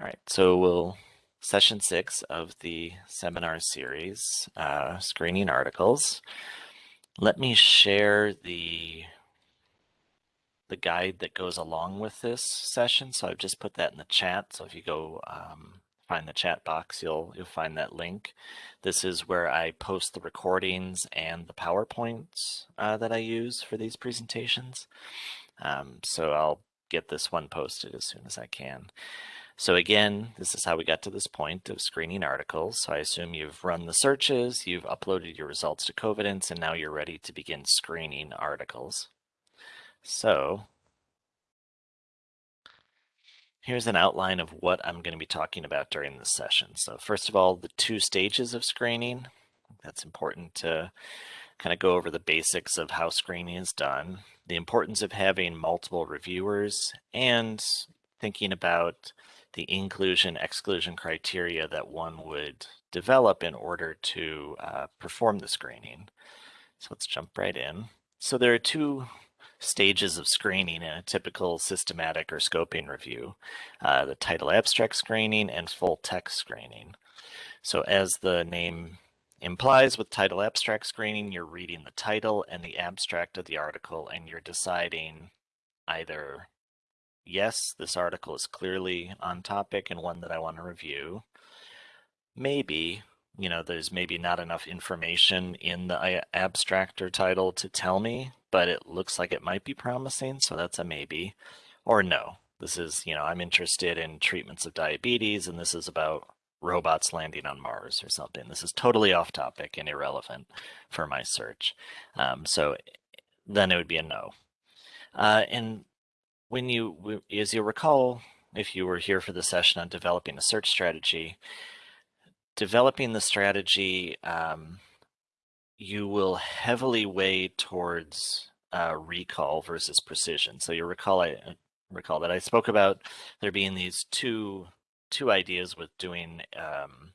All right, so we'll session six of the seminar series, uh, screening articles. Let me share the the guide that goes along with this session. So I've just put that in the chat. So if you go um, find the chat box, you'll you'll find that link. This is where I post the recordings and the PowerPoints uh, that I use for these presentations. Um, so I'll get this one posted as soon as I can. So again, this is how we got to this point of screening articles. So I assume you've run the searches, you've uploaded your results to Covidence, and now you're ready to begin screening articles. So here's an outline of what I'm going to be talking about during this session. So first of all, the two stages of screening. That's important to kind of go over the basics of how screening is done, the importance of having multiple reviewers, and thinking about the inclusion exclusion criteria that one would develop in order to uh, perform the screening. So let's jump right in. So there are two stages of screening in a typical systematic or scoping review, uh, the title abstract screening and full text screening. So as the name implies with title abstract screening, you're reading the title and the abstract of the article and you're deciding either yes, this article is clearly on topic and one that I want to review. Maybe, you know, there's maybe not enough information in the abstract or title to tell me, but it looks like it might be promising, so that's a maybe. Or no, this is, you know, I'm interested in treatments of diabetes and this is about robots landing on Mars or something. This is totally off topic and irrelevant for my search. Um, so then it would be a no. Uh, and when you, as you recall, if you were here for the session on developing a search strategy, developing the strategy, um, you will heavily weigh towards uh, recall versus precision. So you recall, I uh, recall that I spoke about there being these two two ideas with doing um,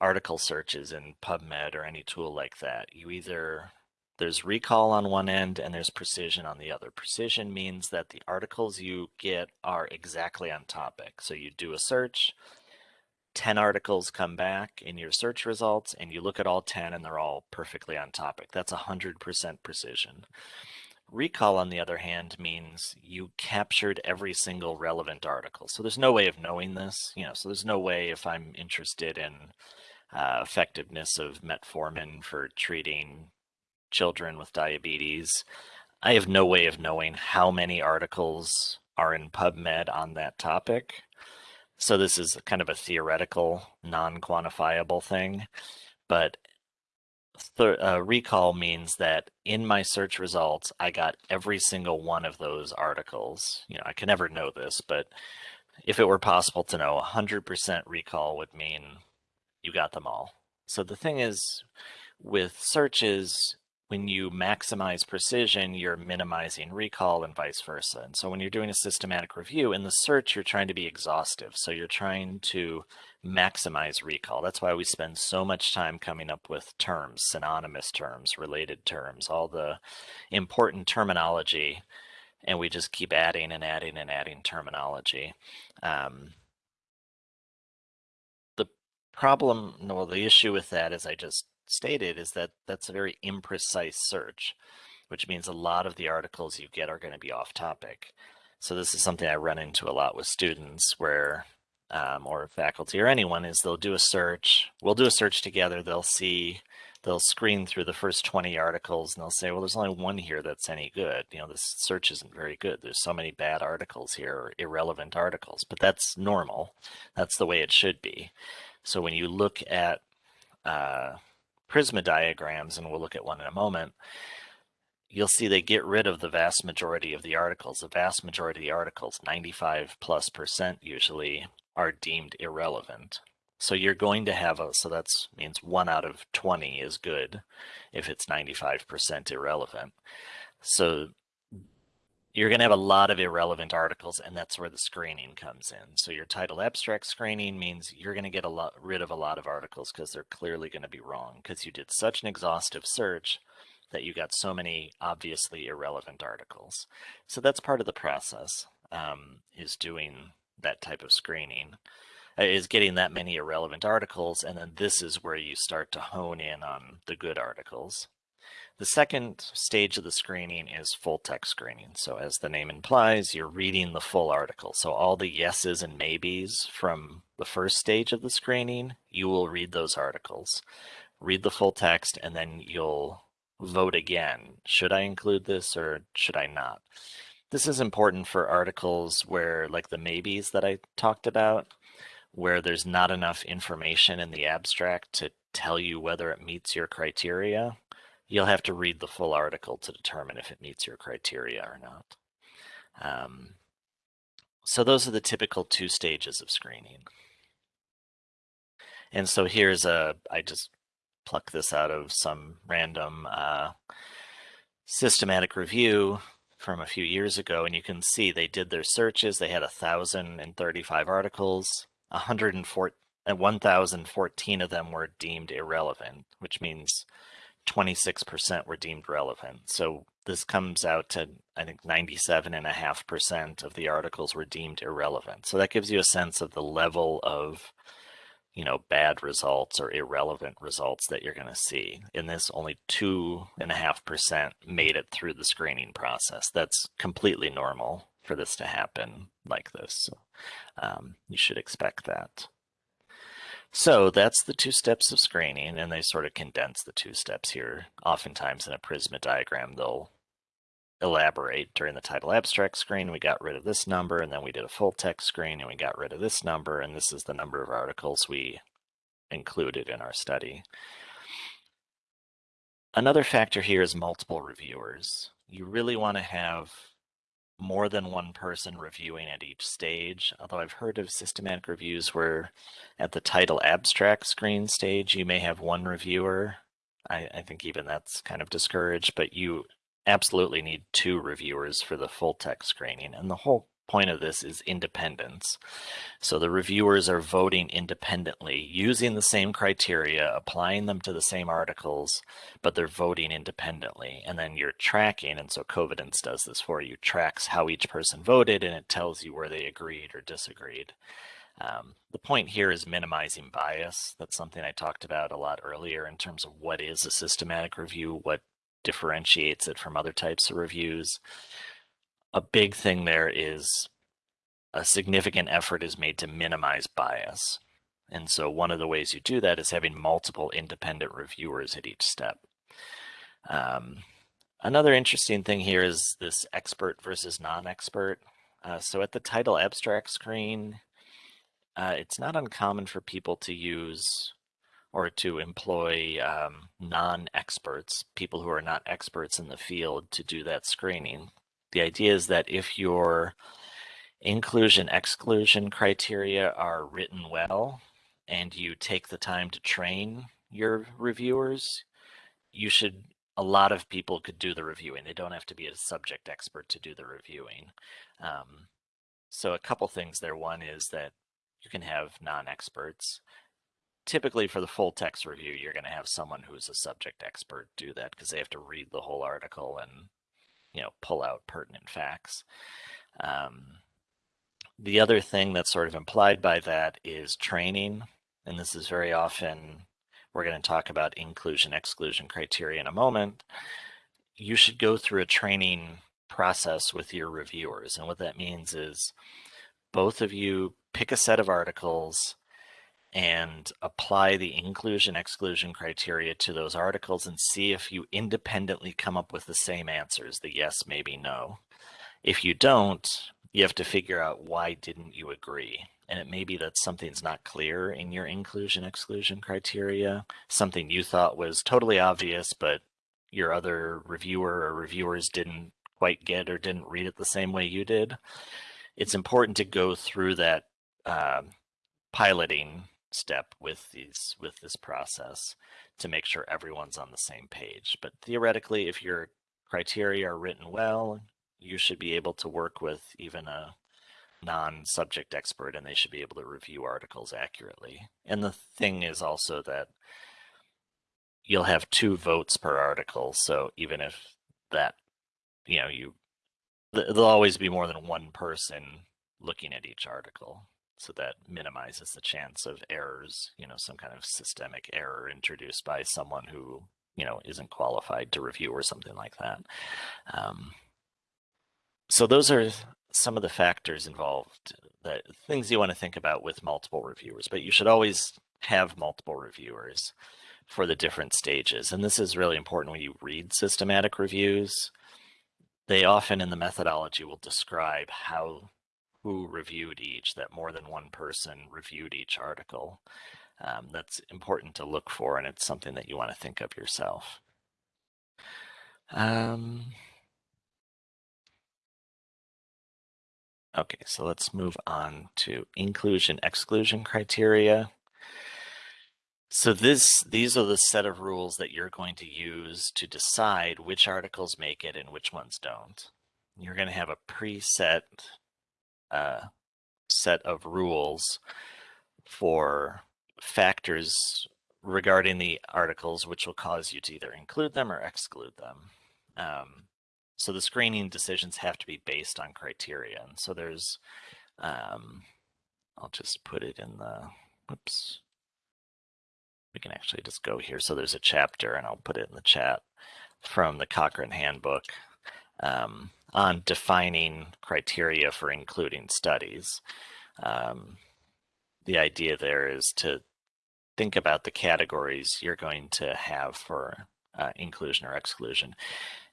article searches in PubMed or any tool like that. You either there's recall on one end and there's precision on the other. Precision means that the articles you get are exactly on topic. So you do a search, 10 articles come back in your search results and you look at all 10 and they're all perfectly on topic. That's 100% precision. Recall, on the other hand, means you captured every single relevant article. So there's no way of knowing this, you know, so there's no way if I'm interested in uh, effectiveness of metformin for treating children with diabetes. I have no way of knowing how many articles are in PubMed on that topic. So this is kind of a theoretical, non-quantifiable thing. But uh, recall means that in my search results, I got every single one of those articles. You know, I can never know this, but if it were possible to know, 100% recall would mean you got them all. So the thing is, with searches, when you maximize precision, you're minimizing recall and vice versa. And so when you're doing a systematic review in the search, you're trying to be exhaustive. So you're trying to maximize recall. That's why we spend so much time coming up with terms, synonymous terms, related terms, all the important terminology. And we just keep adding and adding and adding terminology. Um, the problem, well, the issue with that is I just stated is that that's a very imprecise search, which means a lot of the articles you get are going to be off topic. So this is something I run into a lot with students where, um, or faculty or anyone is they'll do a search, we'll do a search together, they'll see, they'll screen through the first 20 articles and they'll say, well, there's only one here that's any good. You know, this search isn't very good. There's so many bad articles here, or irrelevant articles, but that's normal. That's the way it should be. So when you look at uh, Prisma diagrams, and we'll look at one in a moment, you'll see they get rid of the vast majority of the articles. The vast majority of the articles, 95 plus percent usually, are deemed irrelevant. So you're going to have a, so that means one out of 20 is good if it's 95% irrelevant. So you're going to have a lot of irrelevant articles and that's where the screening comes in. So your title abstract screening means you're going to get a lot rid of a lot of articles because they're clearly going to be wrong because you did such an exhaustive search that you got so many obviously irrelevant articles. So that's part of the process um, is doing that type of screening uh, is getting that many irrelevant articles. And then this is where you start to hone in on the good articles. The second stage of the screening is full text screening. So as the name implies, you're reading the full article. So all the yeses and maybes from the first stage of the screening, you will read those articles. Read the full text and then you'll vote again. Should I include this or should I not? This is important for articles where like the maybes that I talked about, where there's not enough information in the abstract to tell you whether it meets your criteria. You'll have to read the full article to determine if it meets your criteria or not. Um, so those are the typical two stages of screening. And so here's a, I just pluck this out of some random uh, systematic review from a few years ago, and you can see they did their searches. They had 1,035 articles, 104, 1,014 of them were deemed irrelevant, which means 26% were deemed relevant. So this comes out to, I think, 97.5% of the articles were deemed irrelevant. So that gives you a sense of the level of you know, bad results or irrelevant results that you're going to see. In this, only 2.5% made it through the screening process. That's completely normal for this to happen like this. So, um, you should expect that. So that's the two steps of screening, and they sort of condense the two steps here. Oftentimes in a Prisma diagram, they'll elaborate during the title abstract screen. We got rid of this number and then we did a full text screen and we got rid of this number and this is the number of articles we included in our study. Another factor here is multiple reviewers. You really want to have more than one person reviewing at each stage, although I've heard of systematic reviews where at the title abstract screen stage, you may have one reviewer. I, I think even that's kind of discouraged, but you absolutely need two reviewers for the full text screening. And the whole point of this is independence. So the reviewers are voting independently, using the same criteria, applying them to the same articles, but they're voting independently. And then you're tracking, and so Covidence does this for you, tracks how each person voted, and it tells you where they agreed or disagreed. Um, the point here is minimizing bias. That's something I talked about a lot earlier in terms of what is a systematic review, what differentiates it from other types of reviews. A big thing there is a significant effort is made to minimize bias. And so one of the ways you do that is having multiple independent reviewers at each step. Um, another interesting thing here is this expert versus non-expert. Uh, so at the title abstract screen, uh, it's not uncommon for people to use or to employ um, non-experts, people who are not experts in the field to do that screening. The idea is that if your inclusion exclusion criteria are written well and you take the time to train your reviewers, you should, a lot of people could do the reviewing. They don't have to be a subject expert to do the reviewing. Um, so a couple things there. One is that you can have non-experts typically for the full text review, you're going to have someone who's a subject expert do that because they have to read the whole article and, you know, pull out pertinent facts. Um, the other thing that's sort of implied by that is training. And this is very often, we're going to talk about inclusion exclusion criteria in a moment. You should go through a training process with your reviewers. And what that means is both of you pick a set of articles and apply the inclusion exclusion criteria to those articles and see if you independently come up with the same answers, the yes, maybe, no. If you don't, you have to figure out why didn't you agree. And it may be that something's not clear in your inclusion exclusion criteria, something you thought was totally obvious, but your other reviewer or reviewers didn't quite get or didn't read it the same way you did. It's important to go through that uh, piloting step with these with this process to make sure everyone's on the same page. But theoretically, if your criteria are written well, you should be able to work with even a non-subject expert and they should be able to review articles accurately. And the thing is also that you'll have two votes per article. So even if that, you know, you, there'll always be more than one person looking at each article. So that minimizes the chance of errors, you know, some kind of systemic error introduced by someone who, you know, isn't qualified to review or something like that. Um, so those are some of the factors involved, that things you want to think about with multiple reviewers, but you should always have multiple reviewers for the different stages. And this is really important when you read systematic reviews. They often in the methodology will describe how who reviewed each, that more than one person reviewed each article. Um, that's important to look for, and it's something that you want to think of yourself. Um, okay, so let's move on to inclusion exclusion criteria. So this these are the set of rules that you're going to use to decide which articles make it and which ones don't. You're going to have a preset uh, set of rules for factors regarding the articles which will cause you to either include them or exclude them. Um, so the screening decisions have to be based on criteria. And so there's, um, I'll just put it in the, whoops, we can actually just go here. So there's a chapter and I'll put it in the chat from the Cochrane handbook um, on defining criteria for including studies. Um, the idea there is to think about the categories you're going to have for uh, inclusion or exclusion.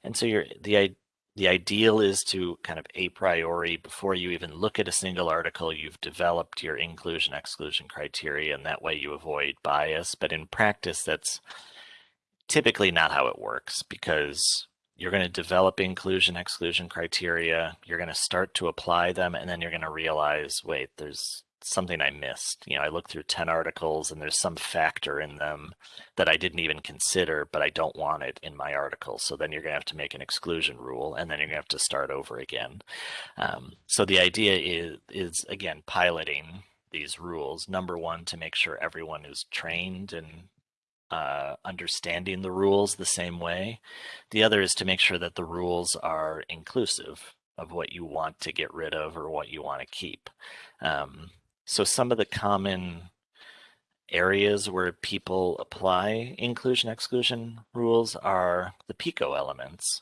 And so you're, the the ideal is to kind of a priori, before you even look at a single article, you've developed your inclusion exclusion criteria, and that way you avoid bias. But in practice, that's typically not how it works because you're going to develop inclusion exclusion criteria, you're going to start to apply them, and then you're going to realize, wait, there's something I missed. You know, I looked through 10 articles and there's some factor in them that I didn't even consider, but I don't want it in my article. So then you're going to have to make an exclusion rule and then you're going to have to start over again. Um, so the idea is, is, again, piloting these rules. Number one, to make sure everyone is trained and uh, understanding the rules the same way. The other is to make sure that the rules are inclusive of what you want to get rid of or what you want to keep. Um, so some of the common areas where people apply inclusion exclusion rules are the PICO elements.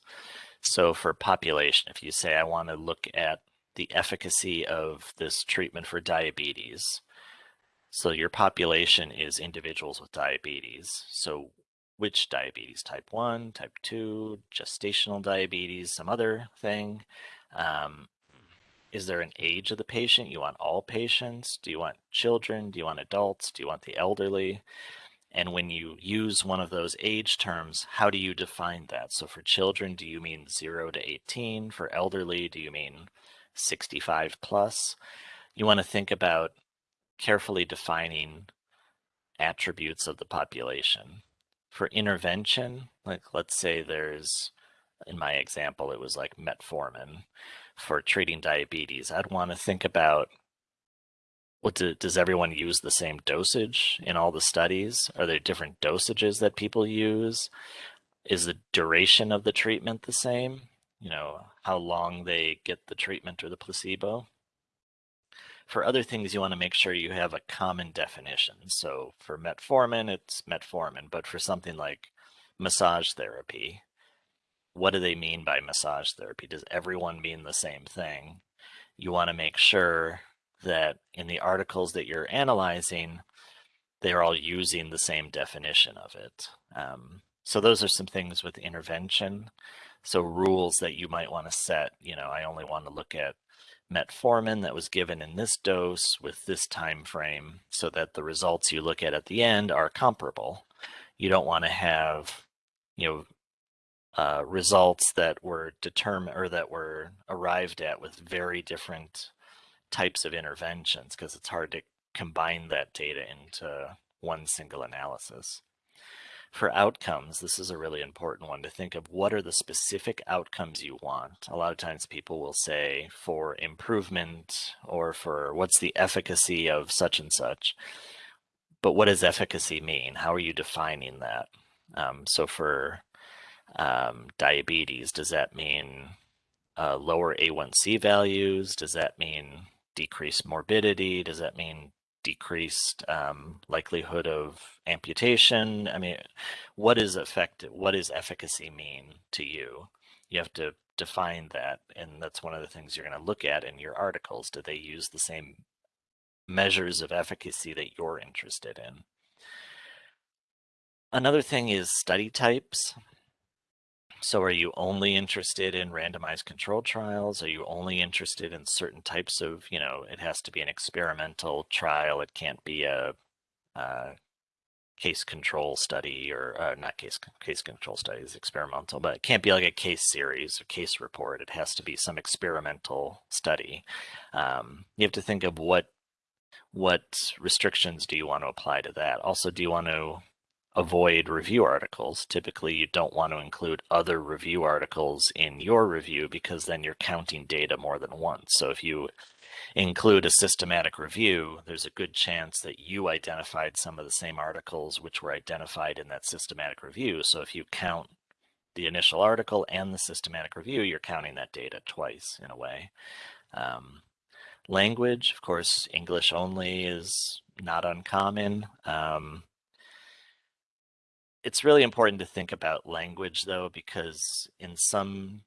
So for population, if you say I want to look at the efficacy of this treatment for diabetes, so your population is individuals with diabetes. So which diabetes, type 1, type 2, gestational diabetes, some other thing. Um, is there an age of the patient? You want all patients? Do you want children? Do you want adults? Do you want the elderly? And when you use one of those age terms, how do you define that? So for children, do you mean 0 to 18? For elderly, do you mean 65 plus? You want to think about carefully defining attributes of the population. For intervention, like let's say there's, in my example, it was like metformin for treating diabetes, I'd want to think about what do, does everyone use the same dosage in all the studies? Are there different dosages that people use? Is the duration of the treatment the same? You know, how long they get the treatment or the placebo? For other things, you want to make sure you have a common definition. So for metformin, it's metformin, but for something like massage therapy, what do they mean by massage therapy? Does everyone mean the same thing? You want to make sure that in the articles that you're analyzing, they're all using the same definition of it. Um, so those are some things with intervention. So rules that you might want to set, you know, I only want to look at metformin that was given in this dose with this time frame so that the results you look at at the end are comparable. You don't want to have, you know, uh, results that were determined or that were arrived at with very different types of interventions because it's hard to combine that data into one single analysis. For outcomes, this is a really important one to think of what are the specific outcomes you want. A lot of times people will say for improvement or for what's the efficacy of such and such. But what does efficacy mean? How are you defining that? Um, so for um, diabetes, does that mean uh, lower A1C values? Does that mean decreased morbidity? Does that mean decreased um, likelihood of amputation? I mean, what is effective? What does efficacy mean to you? You have to define that, and that's one of the things you're going to look at in your articles. Do they use the same measures of efficacy that you're interested in? Another thing is study types. So are you only interested in randomized control trials? Are you only interested in certain types of, you know, it has to be an experimental trial. It can't be a, a case control study or uh, not case case control studies experimental, but it can't be like a case series or case report. It has to be some experimental study. Um, you have to think of what what restrictions do you want to apply to that? Also, do you want to avoid review articles. Typically, you don't want to include other review articles in your review because then you're counting data more than once. So if you include a systematic review, there's a good chance that you identified some of the same articles which were identified in that systematic review. So if you count the initial article and the systematic review, you're counting that data twice in a way. Um, language, of course, English only is not uncommon. Um, it's really important to think about language though, because in some,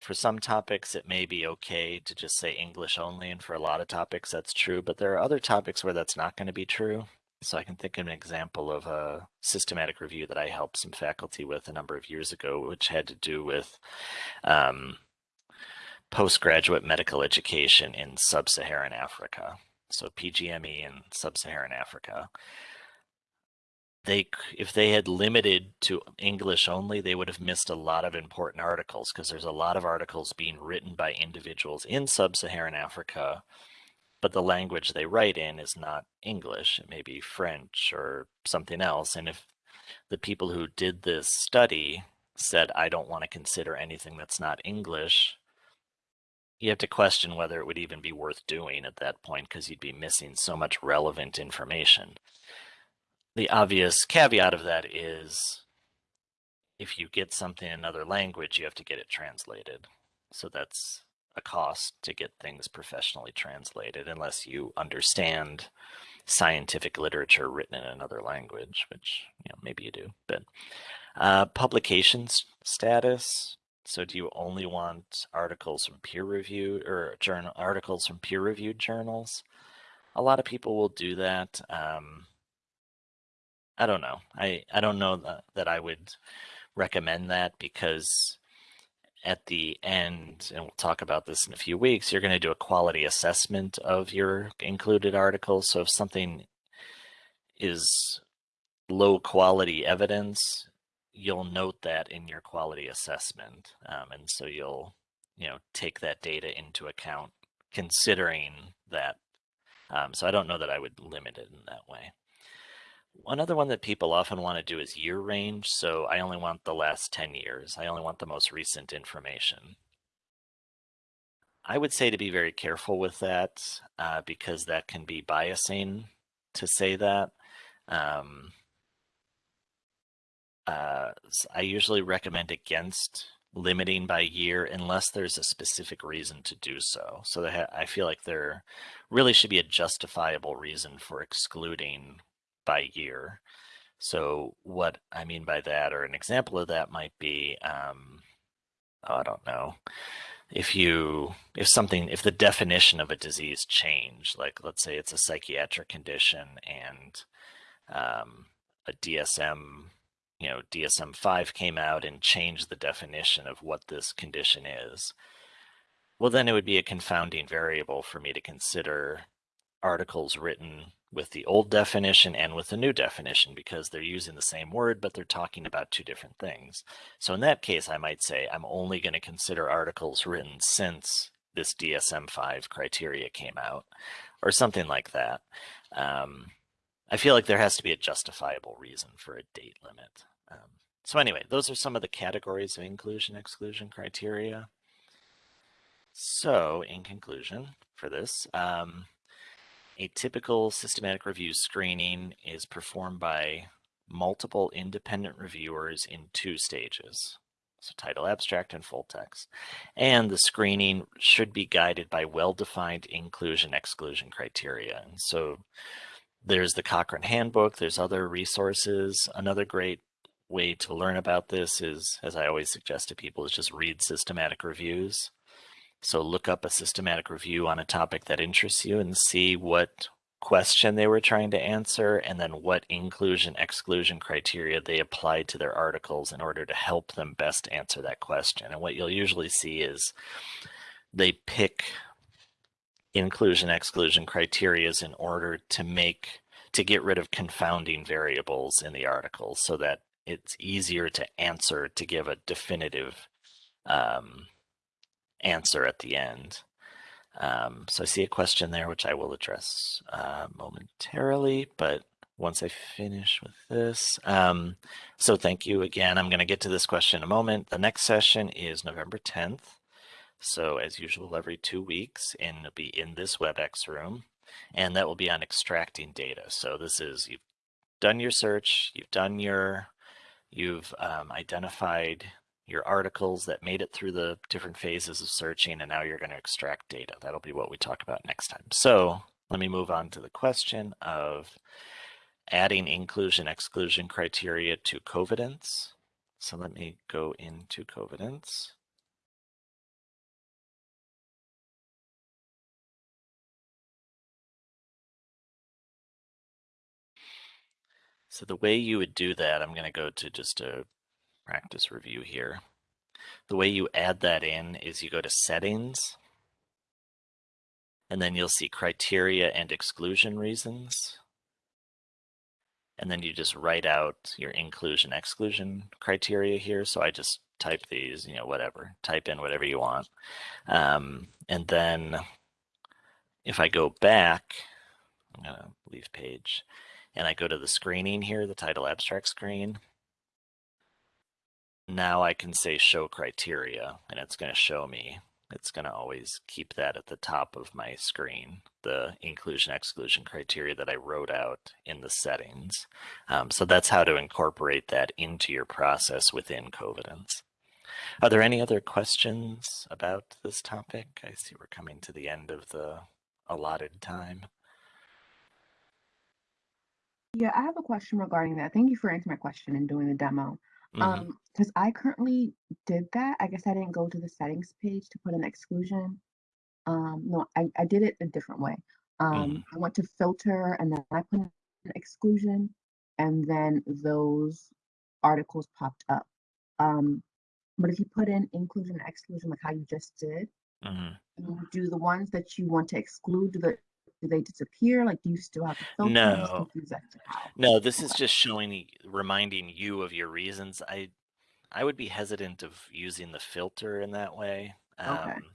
for some topics, it may be okay to just say English only. And for a lot of topics, that's true. But there are other topics where that's not going to be true. So I can think of an example of a systematic review that I helped some faculty with a number of years ago, which had to do with um, postgraduate medical education in sub-Saharan Africa. So PGME in sub-Saharan Africa they if they had limited to English only, they would have missed a lot of important articles because there's a lot of articles being written by individuals in sub-Saharan Africa, but the language they write in is not English. It may be French or something else. And if the people who did this study said, I don't want to consider anything that's not English, you have to question whether it would even be worth doing at that point because you'd be missing so much relevant information the obvious caveat of that is if you get something in another language, you have to get it translated. So that's a cost to get things professionally translated unless you understand scientific literature written in another language, which you know maybe you do. But uh, publications status. So do you only want articles from peer reviewed or journal articles from peer reviewed journals? A lot of people will do that. Um, I don't know. I, I don't know that, that I would recommend that because at the end, and we'll talk about this in a few weeks, you're going to do a quality assessment of your included articles. So if something is low quality evidence, you'll note that in your quality assessment. Um, and so you'll, you know, take that data into account considering that. Um, so I don't know that I would limit it in that way. One other one that people often want to do is year range. So I only want the last 10 years. I only want the most recent information. I would say to be very careful with that uh, because that can be biasing to say that. Um, uh, I usually recommend against limiting by year unless there's a specific reason to do so. So I feel like there really should be a justifiable reason for excluding by year. So what I mean by that, or an example of that might be, um, oh, I don't know, if you, if something, if the definition of a disease change, like let's say it's a psychiatric condition and um, a DSM, you know, DSM-5 came out and changed the definition of what this condition is, well, then it would be a confounding variable for me to consider articles written with the old definition and with the new definition because they're using the same word, but they're talking about two different things. So in that case, I might say I'm only going to consider articles written since this DSM-5 criteria came out or something like that. Um, I feel like there has to be a justifiable reason for a date limit. Um, so anyway, those are some of the categories of inclusion exclusion criteria. So in conclusion for this, um, a typical systematic review screening is performed by multiple independent reviewers in two stages. So title abstract and full text. And the screening should be guided by well-defined inclusion exclusion criteria. And so there's the Cochrane Handbook, there's other resources. Another great way to learn about this is, as I always suggest to people, is just read systematic reviews. So look up a systematic review on a topic that interests you and see what question they were trying to answer and then what inclusion exclusion criteria they applied to their articles in order to help them best answer that question. And what you'll usually see is they pick inclusion exclusion criterias in order to make to get rid of confounding variables in the articles so that it's easier to answer to give a definitive um, answer at the end. Um, so I see a question there, which I will address uh, momentarily, but once I finish with this. Um, so thank you again. I'm going to get to this question in a moment. The next session is November 10th. So as usual, every two weeks, and it'll be in this WebEx room, and that will be on extracting data. So this is, you've done your search, you've done your, you've um, identified your articles that made it through the different phases of searching, and now you're going to extract data. That'll be what we talk about next time. So let me move on to the question of adding inclusion exclusion criteria to Covidence. So let me go into Covidence. So the way you would do that, I'm going to go to just a practice review here. The way you add that in is you go to settings and then you'll see criteria and exclusion reasons. And then you just write out your inclusion exclusion criteria here. So I just type these, you know, whatever, type in whatever you want. Um, and then if I go back, I'm gonna leave page and I go to the screening here, the title abstract screen, now I can say show criteria and it's going to show me. It's going to always keep that at the top of my screen, the inclusion exclusion criteria that I wrote out in the settings. Um, so that's how to incorporate that into your process within Covidence. Are there any other questions about this topic? I see we're coming to the end of the allotted time. Yeah, I have a question regarding that. Thank you for answering my question and doing the demo. Mhm. Um, because I currently did that. I guess I didn't go to the settings page to put an exclusion. Um, no, I, I did it a different way. Um, I went to filter and then I put an exclusion and then those articles popped up. Um, but if you put in inclusion and exclusion like how you just did, Mhm. do the ones that you want to exclude, do, the, do they disappear? Like, do you still have to filter? I'm just No. confused as to how. No, this is just showing, reminding you of your reasons. I, I would be hesitant of using the filter in that way, Okay. um,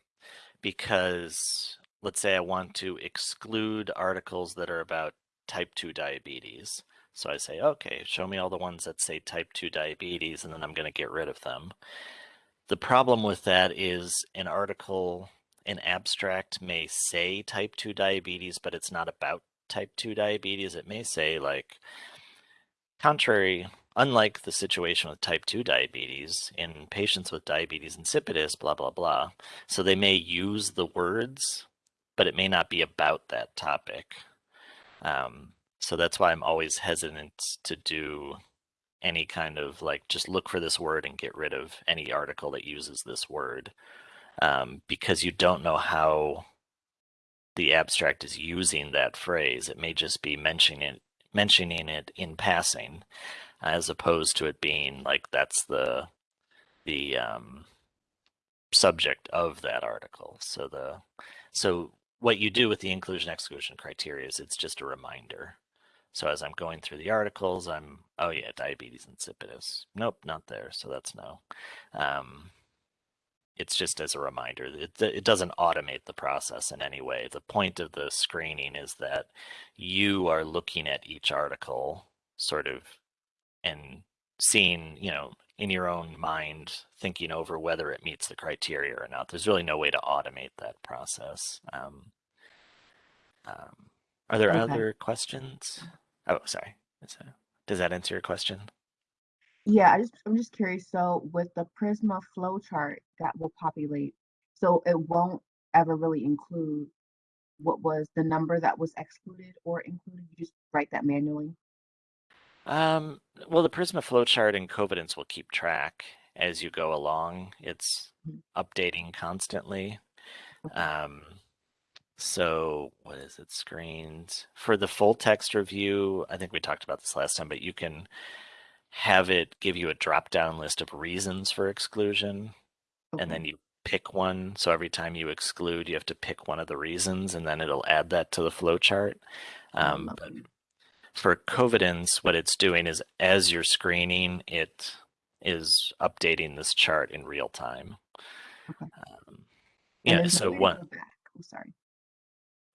because let's say I want to exclude articles that are about type two diabetes. So I say, okay, show me all the ones that say type two diabetes, and then I'm going to get rid of them. The problem with that is an article, an abstract may say type 2 diabetes, but it's not about type 2 diabetes. It may say, like, contrary, unlike the situation with type 2 diabetes, in patients with diabetes insipidus, blah, blah, blah. So they may use the words, but it may not be about that topic. Um, so that's why I'm always hesitant to do any kind of like just look for this word and get rid of any article that uses this word um, because you don't know how the abstract is using that phrase. It may just be mentioning it, mentioning it in passing, as opposed to it being like that's the the um, subject of that article. So the so what you do with the inclusion exclusion criteria is it's just a reminder. So as I'm going through the articles, I'm, oh yeah, diabetes insipidus. Nope, not there. So that's no. Um, it's just as a reminder. It, it doesn't automate the process in any way. The point of the screening is that you are looking at each article sort of and seeing, you know, in your own mind, thinking over whether it meets the criteria or not. There's really no way to automate that process. Um, um, are there Okay. other questions? Oh, sorry. That- Does that answer your question? Yeah, I just I'm just curious. So with the Prisma flowchart that will populate, so it won't ever really include what was the number that was excluded or included. You just write that manually. Um, well, the Prisma flowchart and Covidence will keep track as you go along. It's Mhm. updating constantly. Okay. Um, so what is it screened for the full text review? I think we talked about this last time, but you can have it give you a drop down list of reasons for exclusion Okay. and then you pick one. So every time you exclude, you have to pick one of the reasons and then it'll add that to the flowchart. Um, but for Covidence, what it's doing is as you're screening, it is updating this chart in real time. Okay. Um, yeah, so one. Oh, sorry.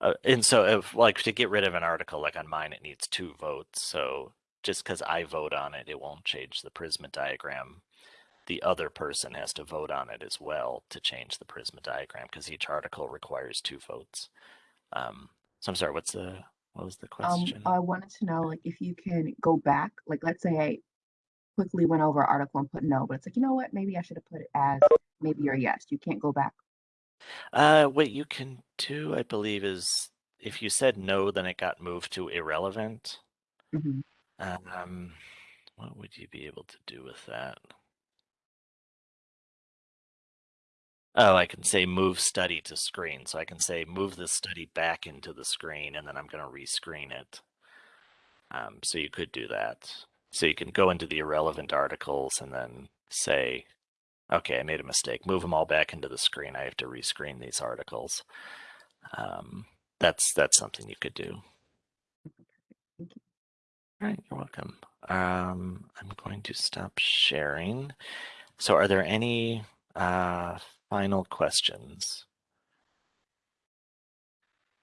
uh, and so if like to get rid of an article, like on mine, it needs two votes. So just because I vote on it, it won't change the Prisma diagram. The other person has to vote on it as well to change the Prisma diagram because each article requires two votes. Um, so I'm sorry, what's the what was the question? Um, question? I wanted to know, like, if you can go back, like, let's say I quickly went over article and put no, but it's like, you know what? Maybe I should have put it as maybe or yes. You can't go back. Uh, what you can do, I believe, is if you said no, then it got moved to irrelevant. hmm Um, what would you be able to do with that? Oh, I can say move study to screen. So I can say move the study back into the screen and then I'm going to rescreen it. Um, so you could do that. So you can go into the irrelevant articles and then say, okay, I made a mistake. Move them all back into the screen. I have to rescreen these articles. Um, that's that's something you could do. All right, you're welcome. Um, I'm going to stop sharing. So are there any uh, final questions?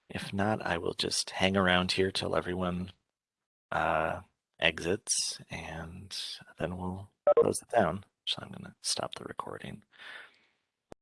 If not, I will just hang around here till everyone uh, exits and then we'll close it down. So I'm going to stop the recording.